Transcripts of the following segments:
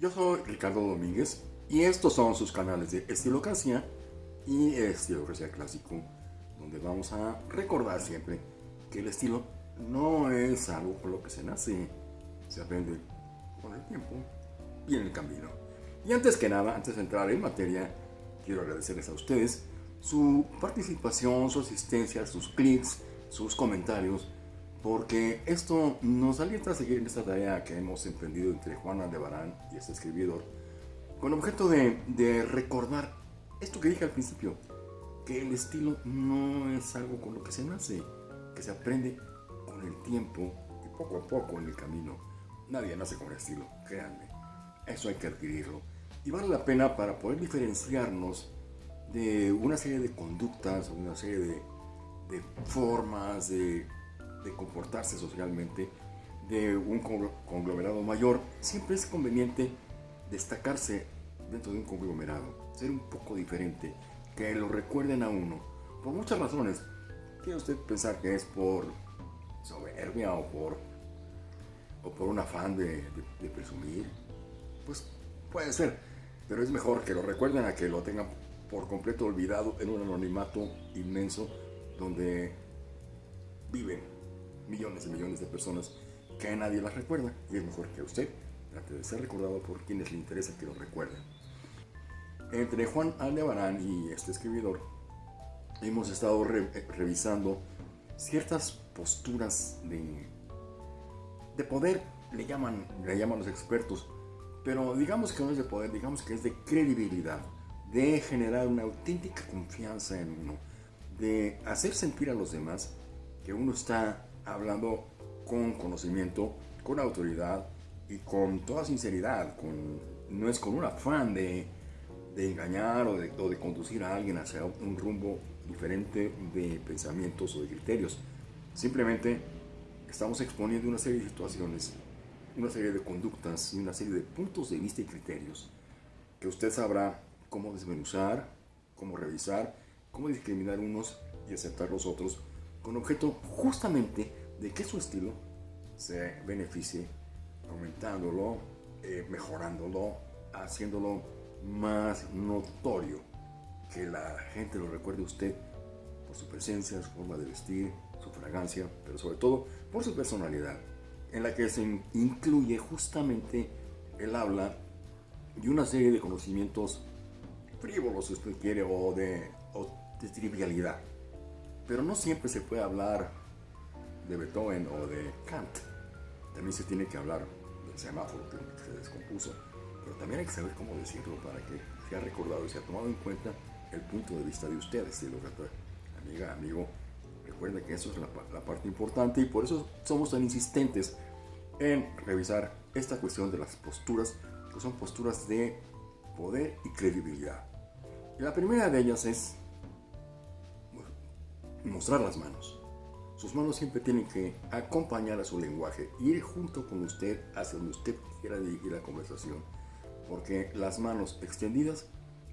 Yo soy Ricardo Domínguez y estos son sus canales de Estilocracia y Estilocracia Clásico, donde vamos a recordar siempre que el estilo no es algo con lo que se nace, se aprende con el tiempo y en el camino. Y antes que nada, antes de entrar en materia, quiero agradecerles a ustedes su participación, su asistencia, sus clics, sus comentarios, porque esto nos alienta a seguir en esta tarea que hemos emprendido entre Juan Aldebarán y este escribidor, con objeto de, de recordar esto que dije al principio, que el estilo no es algo con lo que se nace, que se aprende con el tiempo y poco a poco en el camino. Nadie nace con el estilo, créanme. Eso hay que adquirirlo. Y vale la pena para poder diferenciarnos de una serie de conductas, una serie de, de formas de, de, comportarse socialmente de un conglomerado mayor, siempre es conveniente destacarse dentro de un conglomerado, ser un poco diferente, que lo recuerden a uno, por muchas razones. Quiere usted pensar que es por soberbia o por, o por un afán de presumir, pues puede ser, pero es mejor que lo recuerden a que lo tengan por completo olvidado en un anonimato inmenso donde viven millones y millones de personas que nadie las recuerda y es mejor que usted trate de ser recordado por quienes le interesa que lo recuerden. Entre Juan Aldebarán y este escribidor hemos estado revisando ciertas posturas de, de poder, le llaman, le llaman los expertos, pero digamos que no es de poder, digamos que es de credibilidad de generar una auténtica confianza en uno, de hacer sentir a los demás que uno está hablando con conocimiento, con autoridad y con toda sinceridad, no es con un afán de, engañar o o de, conducir a alguien hacia un rumbo diferente de pensamientos o de criterios. Simplemente estamos exponiendo una serie de situaciones, una serie de conductas y una serie de puntos de vista y criterios que usted sabrá cómo desmenuzar, cómo revisar, cómo discriminar unos y aceptar los otros, con objeto justamente de que su estilo se beneficie, aumentándolo, eh, mejorándolo, haciéndolo más notorio, que la gente lo recuerde a usted por su presencia, su forma de vestir, su fragancia, pero sobre todo por su personalidad, en la que se incluye justamente el habla y una serie de conocimientos frívolos, si usted quiere, o de, de trivialidad. Pero no siempre se puede hablar de Beethoven o de Kant. También se tiene que hablar del semáforo que se descompuso. Pero también hay que saber cómo decirlo para que sea recordado y sea tomado en cuenta el punto de vista de ustedes, de lo que amiga, amigo. Recuerda que eso es la parte importante y por eso somos tan insistentes en revisar esta cuestión de las posturas, que son posturas de poder y credibilidad. Y la primera de ellas es mostrar las manos. Sus manos siempre tienen que acompañar a su lenguaje, ir junto con usted hacia donde usted quiera dirigir la conversación. Porque las manos extendidas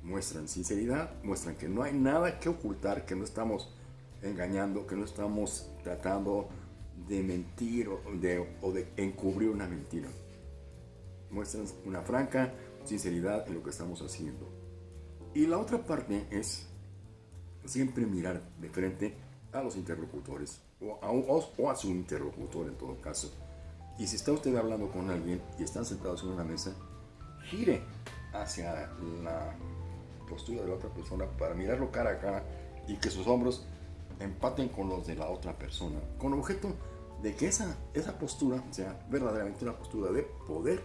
muestran sinceridad, muestran que no hay nada que ocultar, que no estamos engañando, que no estamos tratando de mentir o de, o de encubrir una mentira. Muestran una franca sinceridad en lo que estamos haciendo. Y la otra parte es siempre mirar de frente a los interlocutores o a, su interlocutor en todo caso. Y si está usted hablando con alguien y están sentados en una mesa, gire hacia la postura de la otra persona para mirarlo cara a cara y que sus hombros empaten con los de la otra persona, con objeto de que esa, esa postura sea verdaderamente una postura de poder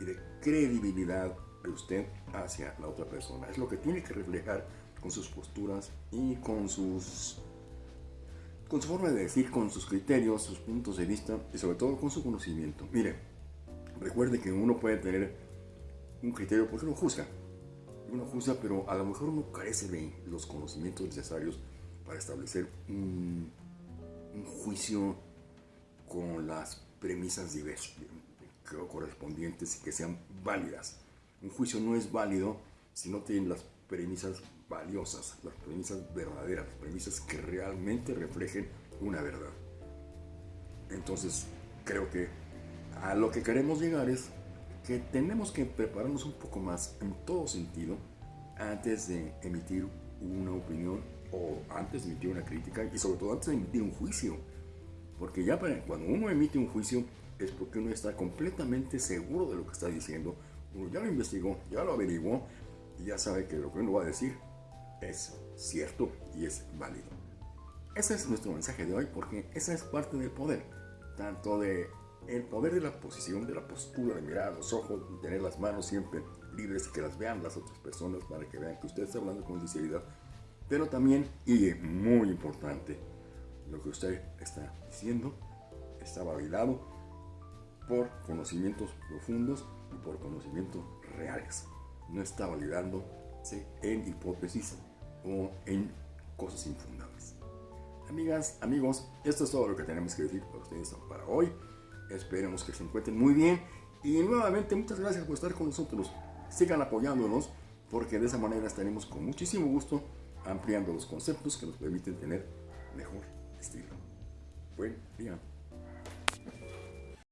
y de credibilidad de usted hacia la otra persona. Es lo que tiene que reflejar con sus posturas y con sus con su forma de decir, con sus criterios, sus puntos de vista y sobre todo con su conocimiento. Mire, recuerde que uno puede tener un criterio porque uno juzga. Uno juzga, pero a lo mejor uno carece de los conocimientos necesarios para establecer un, juicio con las premisas diversas, correspondientes y que sean válidas. Un juicio no es válido si no tiene las premisas valiosas, las premisas verdaderas, las premisas que realmente reflejen una verdad. Entonces, creo que a lo que queremos llegar es que tenemos que prepararnos un poco más en todo sentido antes de emitir una opinión o antes de emitir una crítica y sobre todo antes de emitir un juicio. Porque ya cuando uno emite un juicio es porque uno está completamente seguro de lo que está diciendo, uno ya lo investigó, ya lo averiguó y ya sabe que lo que uno va a decir es cierto y es válido. Ese es nuestro mensaje de hoy porque esa es parte del poder, tanto de el poder de la posición, de la postura, de mirar a los ojos, de tener las manos siempre libres que las vean las otras personas para que vean que usted está hablando con sinceridad, pero también, y muy importante, lo que usted está diciendo está validado por conocimientos profundos y por conocimientos reales. No está validándose en hipótesis o en cosas infundables. Amigas, amigos, esto es todo lo que tenemos que decir para ustedes para hoy. Esperemos que se encuentren muy bien. Y nuevamente, muchas gracias por estar con nosotros. Sigan apoyándonos porque de esa manera estaremos con muchísimo gusto ampliando los conceptos que nos permiten tener mejor estilo. Buen día.